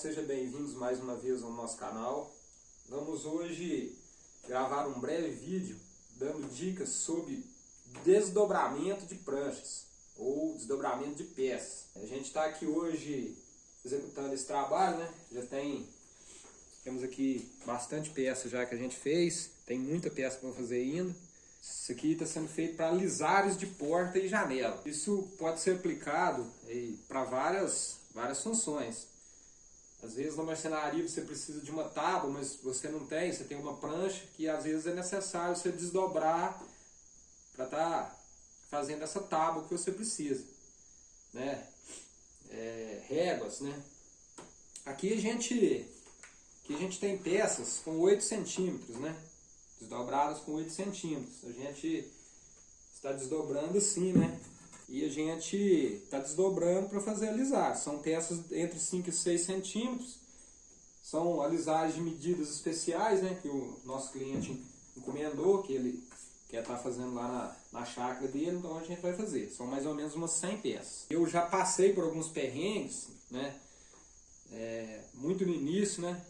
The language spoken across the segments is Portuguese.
Sejam bem-vindos mais uma vez ao nosso canal. Vamos hoje gravar um breve vídeo dando dicas sobre desdobramento de pranchas ou desdobramento de peças. A gente está aqui hoje executando esse trabalho, né? Já tem, temos aqui bastante peça já que a gente fez, tem muita peça para fazer ainda. Isso aqui está sendo feito para lisares de porta e janela. Isso pode ser aplicado para várias, várias funções. Às vezes na marcenaria você precisa de uma tábua, mas você não tem, você tem uma prancha que às vezes é necessário você desdobrar para estar tá fazendo essa tábua que você precisa. Né? É, réguas, né? Aqui a gente, aqui a gente tem peças com 8 centímetros, né? desdobradas com 8 centímetros. A gente está desdobrando assim, né? E a gente está desdobrando para fazer alisar. São peças entre 5 e 6 centímetros. São alisagens de medidas especiais, né? Que o nosso cliente encomendou, que ele quer estar tá fazendo lá na, na chácara dele, então a gente vai fazer. São mais ou menos umas 100 peças. Eu já passei por alguns perrengues, né? É, muito no início, né?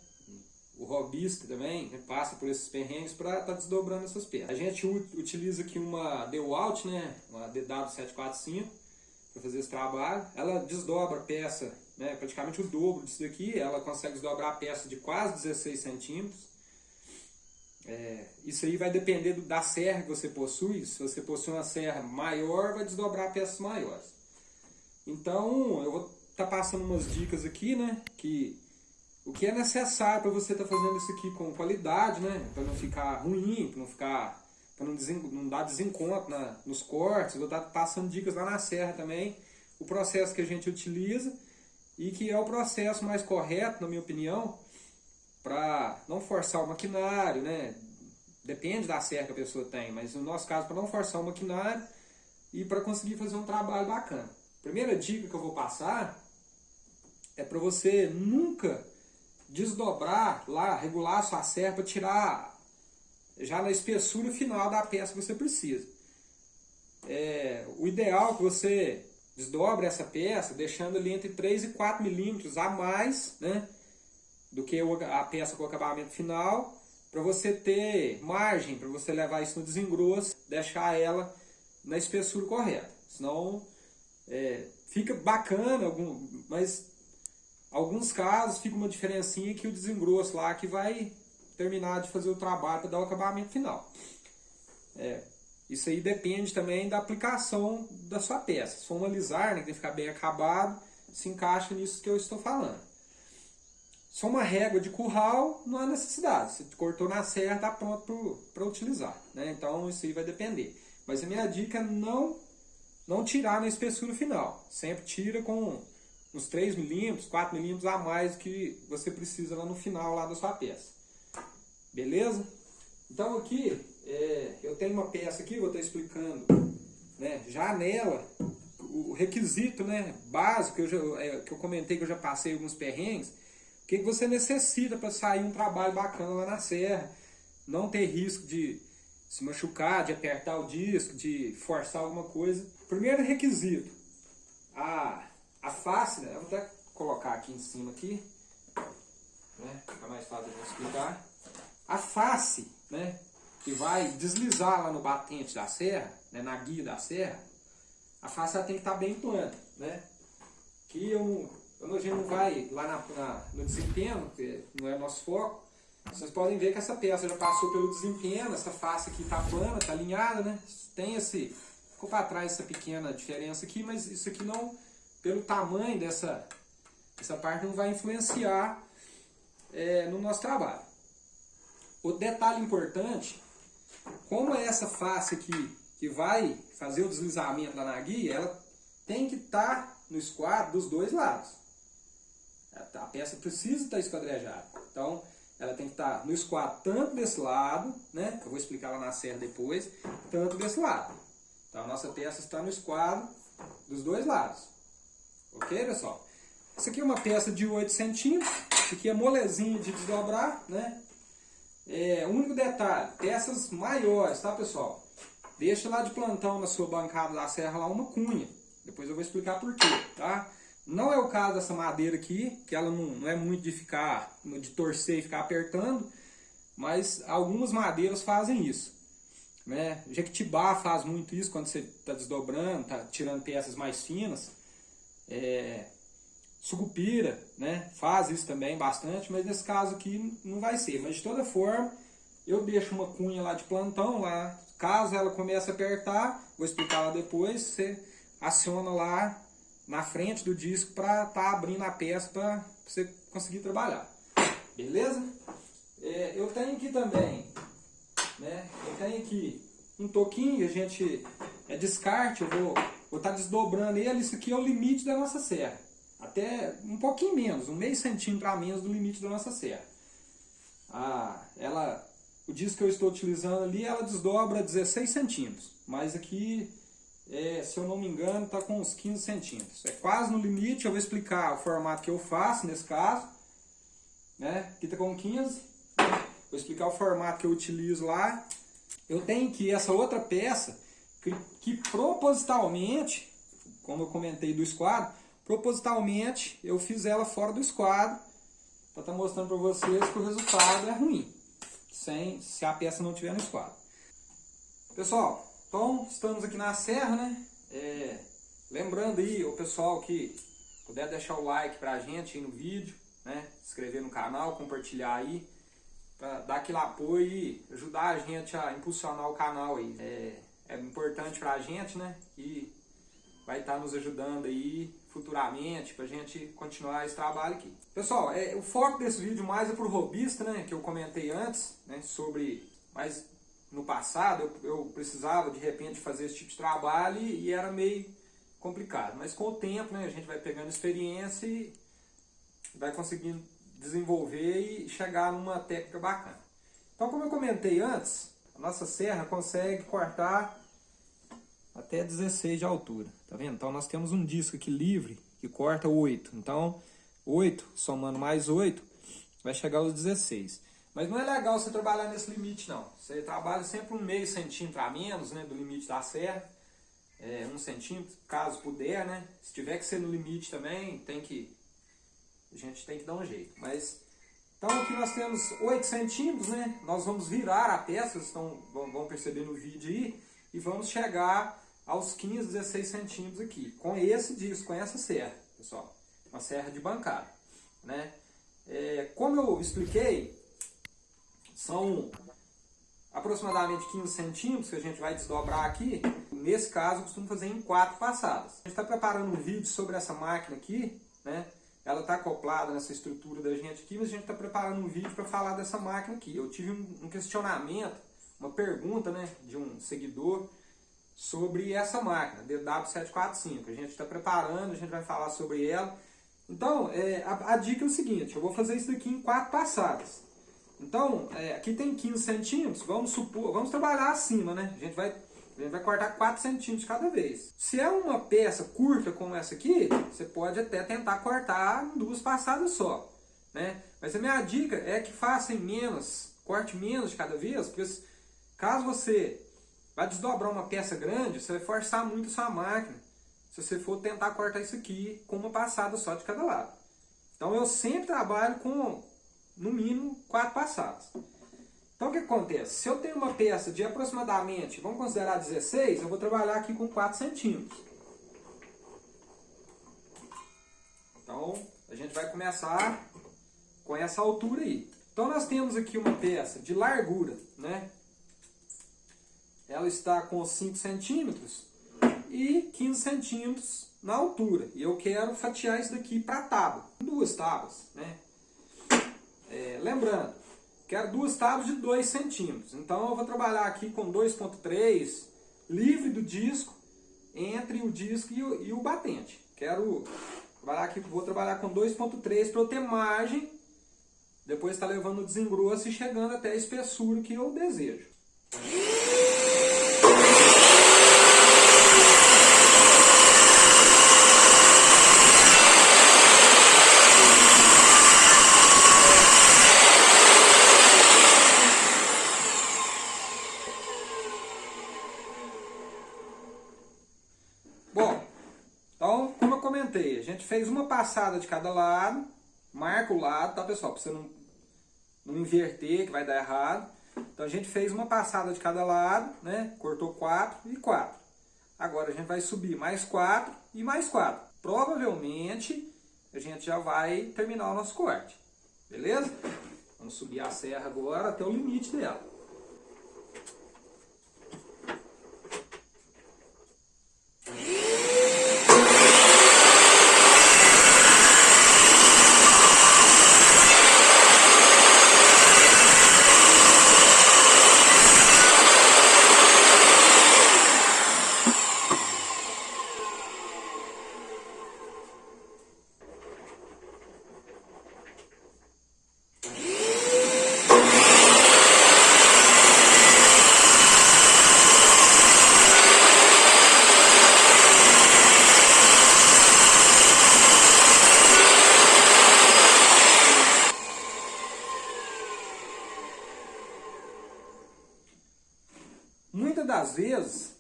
O robista também né, passa por esses perrengues para estar tá desdobrando essas peças. A gente utiliza aqui uma DeWalt, né, uma DW745, para fazer esse trabalho. Ela desdobra a peça, né, praticamente o dobro disso daqui, ela consegue desdobrar a peça de quase 16 centímetros. É, isso aí vai depender do, da serra que você possui. Se você possui uma serra maior, vai desdobrar peças maiores. Então, eu vou estar tá passando umas dicas aqui, né, que o que é necessário para você estar tá fazendo isso aqui com qualidade, né? Para não ficar ruim, para não ficar para não, não, dar desencontro na, nos cortes, vou estar passando dicas lá na serra também, o processo que a gente utiliza e que é o processo mais correto, na minha opinião, para não forçar o maquinário, né? Depende da serra que a pessoa tem, mas no nosso caso, para não forçar o maquinário e para conseguir fazer um trabalho bacana. Primeira dica que eu vou passar é para você nunca desdobrar lá, regular sua serra para tirar já na espessura final da peça que você precisa. É, o ideal é que você desdobre essa peça, deixando ali entre 3 e 4 milímetros a mais né, do que a peça com acabamento final, para você ter margem, para você levar isso no desengrosso, deixar ela na espessura correta. Senão é, fica bacana, mas Alguns casos fica uma diferencinha que o desengrosso lá que vai terminar de fazer o trabalho para dar o acabamento final. É, isso aí depende também da aplicação da sua peça. Se for uma lisar, né, que tem que ficar bem acabado, se encaixa nisso que eu estou falando. For uma régua de curral, não há necessidade. Se cortou na serra, está pronto para utilizar. Né? Então isso aí vai depender. Mas a minha dica é não, não tirar na espessura final. Sempre tira com uns 3 milímetros, 4 milímetros a mais que você precisa lá no final lá da sua peça. Beleza? Então aqui, é, eu tenho uma peça aqui, vou estar explicando, né, já nela, o requisito né, básico que eu, já, é, que eu comentei que eu já passei alguns perrengues, o que, que você necessita para sair um trabalho bacana lá na serra, não ter risco de se machucar, de apertar o disco, de forçar alguma coisa. Primeiro requisito, a a face, né, eu vou até colocar aqui em cima aqui, né, fica mais fácil de explicar. A face, né, que vai deslizar lá no batente da serra, né, na guia da serra, a face ela tem que estar tá bem plana, né? Que eu não, a gente não vai lá na, na, no desempenho, que não é nosso foco, vocês podem ver que essa peça já passou pelo desempenho, essa face aqui está plana, está alinhada, né? Tem esse, ficou para trás essa pequena diferença aqui, mas isso aqui não pelo tamanho dessa essa parte não vai influenciar é, no nosso trabalho. O detalhe importante, como é essa face aqui que vai fazer o deslizamento da naguia, ela tem que estar tá no esquadro dos dois lados. A peça precisa estar esquadrejada. Então, ela tem que estar tá no esquadro tanto desse lado, né? Que eu vou explicar lá na serra depois, tanto desse lado. Então, a nossa peça está no esquadro dos dois lados. Ok, pessoal? Essa aqui é uma peça de 8 centímetros. Isso aqui é molezinho de desdobrar, né? É, o único detalhe, peças maiores, tá, pessoal? Deixa lá de plantão na sua bancada da serra lá uma cunha. Depois eu vou explicar por quê, tá? Não é o caso dessa madeira aqui, que ela não, não é muito de ficar, de torcer e ficar apertando, mas algumas madeiras fazem isso. Né? Jequitibá faz muito isso quando você está desdobrando, está tirando peças mais finas. É, sucupira né? faz isso também bastante, mas nesse caso aqui não vai ser. Mas de toda forma, eu deixo uma cunha lá de plantão, lá, caso ela comece a apertar, vou explicar lá depois, você aciona lá na frente do disco para estar tá abrindo a peça para você conseguir trabalhar. Beleza? É, eu tenho aqui também, né? Eu tenho aqui um toquinho, a gente é descarte, eu vou estar tá desdobrando ele, isso aqui é o limite da nossa serra. Até um pouquinho menos, um meio centímetro a menos do limite da nossa serra. Ah, ela o disco que eu estou utilizando ali, ela desdobra 16 centímetros. Mas aqui, é, se eu não me engano, está com uns 15 centímetros. É quase no limite, eu vou explicar o formato que eu faço nesse caso. Né? Aqui está com 15. Vou explicar o formato que eu utilizo lá. Eu tenho que essa outra peça, que, propositalmente, como eu comentei do esquadro, propositalmente eu fiz ela fora do esquadro, para estar tá mostrando para vocês que o resultado é ruim sem, se a peça não tiver no esquadro. Pessoal, então estamos aqui na serra, né? É, lembrando aí o pessoal que puder deixar o like pra gente aí no vídeo, né? Se inscrever no canal, compartilhar aí, para dar aquele apoio e ajudar a gente a impulsionar o canal aí. É, é importante pra gente, né? E vai estar tá nos ajudando aí futuramente para a gente continuar esse trabalho aqui. Pessoal, é, o foco desse vídeo mais é para o robista, né, que eu comentei antes, né, sobre, mas no passado eu, eu, precisava de repente fazer esse tipo de trabalho e, e, era meio complicado. Mas com o tempo né, a gente vai pegando experiência e vai conseguindo desenvolver e chegar numa técnica bacana. Então como eu comentei antes, a nossa serra consegue cortar até 16 de altura, tá vendo? Então nós temos um disco aqui livre que corta 8, então 8 somando mais 8 vai chegar aos 16. Mas não é legal você trabalhar nesse limite não, você trabalha sempre um meio centímetro a menos né, do limite da serra, é, um centímetro, caso puder, né? Se tiver que ser no limite também, tem que, a gente tem que dar um jeito, mas... Então aqui nós temos 8 centímetros, né? Nós vamos virar a peça, vocês estão, vão perceber no vídeo aí, e vamos chegar aos 15, 16 centímetros aqui, com esse disco, com essa serra, pessoal, uma serra de bancada, né? É, como eu expliquei, são aproximadamente 15 centímetros que a gente vai desdobrar aqui, nesse caso eu costumo fazer em quatro passadas. A gente está preparando um vídeo sobre essa máquina aqui, né? Ela está acoplada nessa estrutura da gente aqui, mas a gente está preparando um vídeo para falar dessa máquina aqui. Eu tive um questionamento, uma pergunta né, de um seguidor sobre essa máquina, DW745. A gente está preparando, a gente vai falar sobre ela. Então, é, a, a, dica é o seguinte, eu vou fazer isso daqui em quatro passadas. Então, é, aqui tem 15 centímetros, vamos supor, vamos trabalhar acima, né? A gente vai, a gente vai cortar 4 centímetros cada vez. Se é uma peça curta como essa aqui, você pode até tentar cortar em duas passadas só, né? Mas a minha dica é que faça em menos, corte menos de cada vez, porque caso você Vai desdobrar uma peça grande, você vai forçar muito a sua máquina. Se você for tentar cortar isso aqui com uma passada só de cada lado. Então eu sempre trabalho com, no mínimo, quatro passadas. Então o que acontece? Se eu tenho uma peça de aproximadamente, vamos considerar 16, eu vou trabalhar aqui com 4 centímetros. Então a gente vai começar com essa altura aí. Então nós temos aqui uma peça de largura, né? Ela está com 5 centímetros e 15 centímetros na altura. E eu quero fatiar isso daqui para tábua, duas tábuas. Né? É, lembrando, quero duas tábuas de 2 centímetros. Então eu vou trabalhar aqui com 2.3, livre do disco, entre o disco e o, e o batente. Quero trabalhar aqui, vou trabalhar com 2.3 para eu ter margem, depois está levando o desengrosso e chegando até a espessura que eu desejo. Fez uma passada de cada lado, marca o lado, tá pessoal? Para você não, não inverter, que vai dar errado. Então a gente fez uma passada de cada lado, né? Cortou quatro e quatro. Agora a gente vai subir mais quatro e mais quatro. Provavelmente a gente já vai terminar o nosso corte. Beleza? Vamos subir a serra agora até o limite dela. Muitas das vezes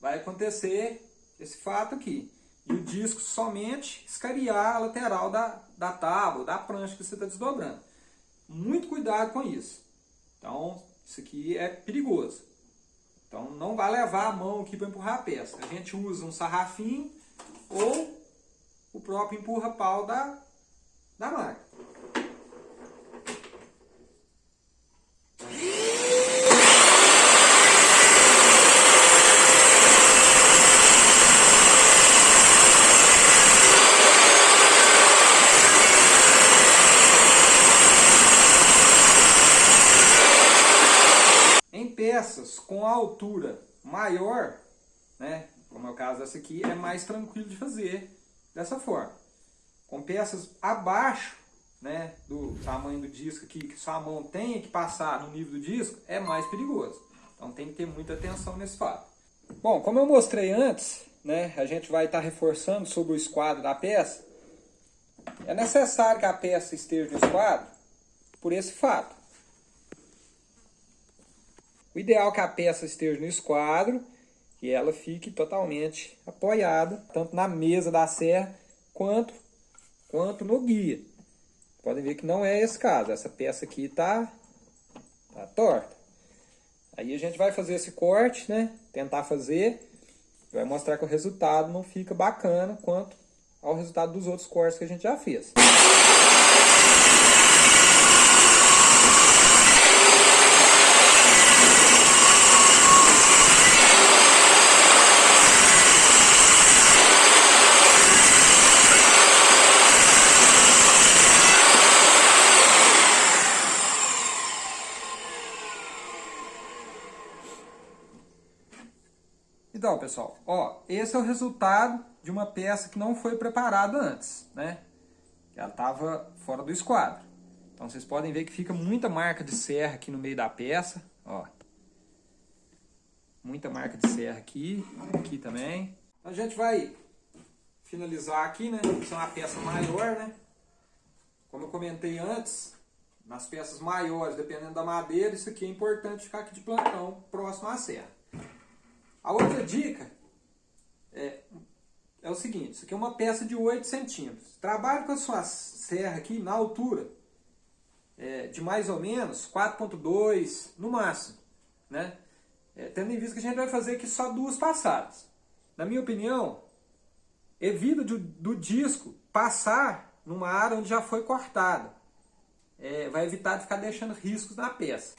vai acontecer esse fato aqui. E o disco somente escariar a lateral da, da tábua, da prancha que você está desdobrando. Muito cuidado com isso. Então, isso aqui é perigoso. Então, não vai levar a mão aqui para empurrar a peça. A gente usa um sarrafinho ou o próprio empurra-pau da, da máquina. Com altura maior, né, como é o caso dessa aqui, é mais tranquilo de fazer dessa forma. Com peças abaixo né, do tamanho do disco aqui, que sua mão tem que passar no nível do disco, é mais perigoso. Então tem que ter muita atenção nesse fato. Bom, como eu mostrei antes, né, a gente vai estar tá reforçando sobre o esquadro da peça. É necessário que a peça esteja no esquadro por esse fato. O ideal é que a peça esteja no esquadro e ela fique totalmente apoiada, tanto na mesa da serra quanto, quanto no guia. Podem ver que não é esse caso, essa peça aqui está tá torta. Aí a gente vai fazer esse corte, né? Tentar fazer, vai mostrar que o resultado não fica bacana quanto ao resultado dos outros cortes que a gente já fez. Então, pessoal, ó, esse é o resultado de uma peça que não foi preparada antes, né? Ela estava fora do esquadro. Então, vocês podem ver que fica muita marca de serra aqui no meio da peça, ó. Muita marca de serra aqui, aqui também. A gente vai finalizar aqui, né? Isso é uma peça maior, né? Como eu comentei antes, nas peças maiores, dependendo da madeira, isso aqui é importante ficar aqui de plantão, próximo à serra. A outra dica é, é o seguinte, isso aqui é uma peça de 8 centímetros. Trabalhe com a sua serra aqui na altura é, de mais ou menos 4.2 no máximo, né? É, tendo em vista que a gente vai fazer aqui só duas passadas. Na minha opinião, evita do, do disco passar numa área onde já foi cortada. É, vai evitar de ficar deixando riscos na peça.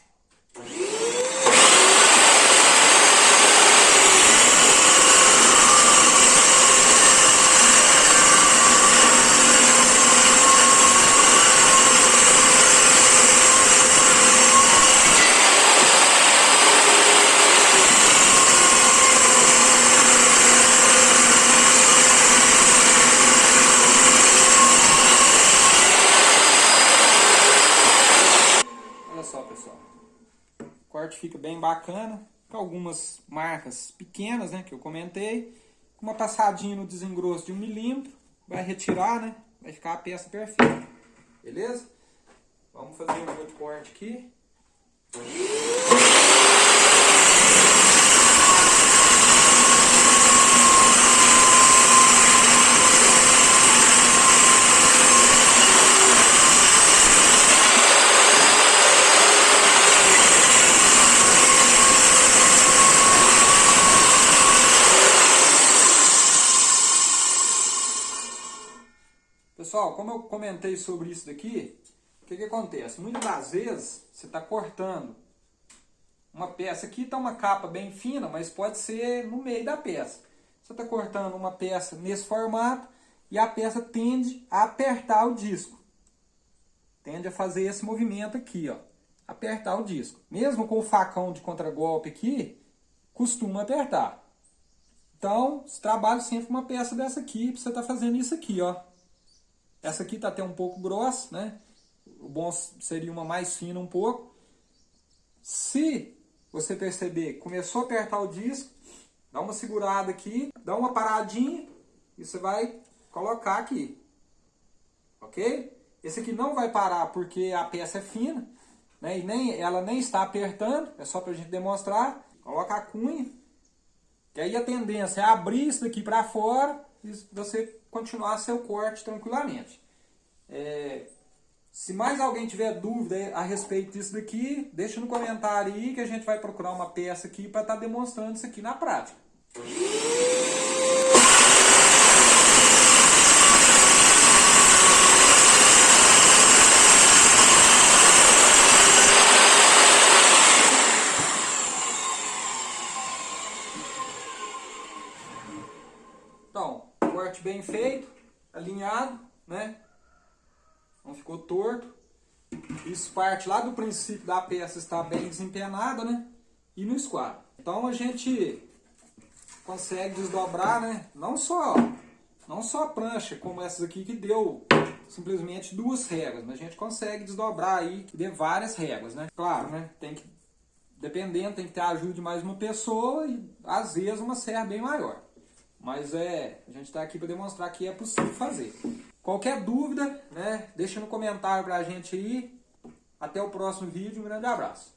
corte fica bem bacana, com algumas marcas pequenas, né, que eu comentei, com uma passadinha no desengrosso de um milímetro, vai retirar, né, vai ficar a peça perfeita, beleza? Vamos fazer um outro corte aqui. Pessoal, como eu comentei sobre isso daqui, o que, que acontece? Muitas das vezes você está cortando uma peça aqui, está uma capa bem fina, mas pode ser no meio da peça. Você está cortando uma peça nesse formato e a peça tende a apertar o disco. Tende a fazer esse movimento aqui, ó. Apertar o disco. Mesmo com o facão de contragolpe aqui, costuma apertar. Então, trabalho sempre uma peça dessa aqui, para você estar tá fazendo isso aqui, ó. Essa aqui está até um pouco grossa, né? O bom seria uma mais fina um pouco. Se você perceber começou a apertar o disco, dá uma segurada aqui, dá uma paradinha e você vai colocar aqui. Ok? Esse aqui não vai parar porque a peça é fina, né? E nem, ela nem está apertando, é só para a gente demonstrar. Coloca a cunha, que aí a tendência é abrir isso daqui para fora e você continuar seu corte tranquilamente. É, se mais alguém tiver dúvida a respeito disso daqui, deixa no comentário aí que a gente vai procurar uma peça aqui para estar tá demonstrando isso aqui na prática. Então, corte bem feito, alinhado, né? Não ficou torto. Isso parte lá do princípio da peça estar bem desempenada, né? E no esquadro. Então a gente consegue desdobrar, né? Não só, não só a prancha, como essas aqui que deu simplesmente duas réguas, mas a gente consegue desdobrar aí de várias réguas, né? Claro, né? Tem que, dependendo, tem que ter a ajuda de mais uma pessoa e às vezes uma serra bem maior. Mas é, a gente está aqui para demonstrar que é possível fazer. Qualquer dúvida, né, deixa no comentário para a gente aí. Até o próximo vídeo. Um grande abraço.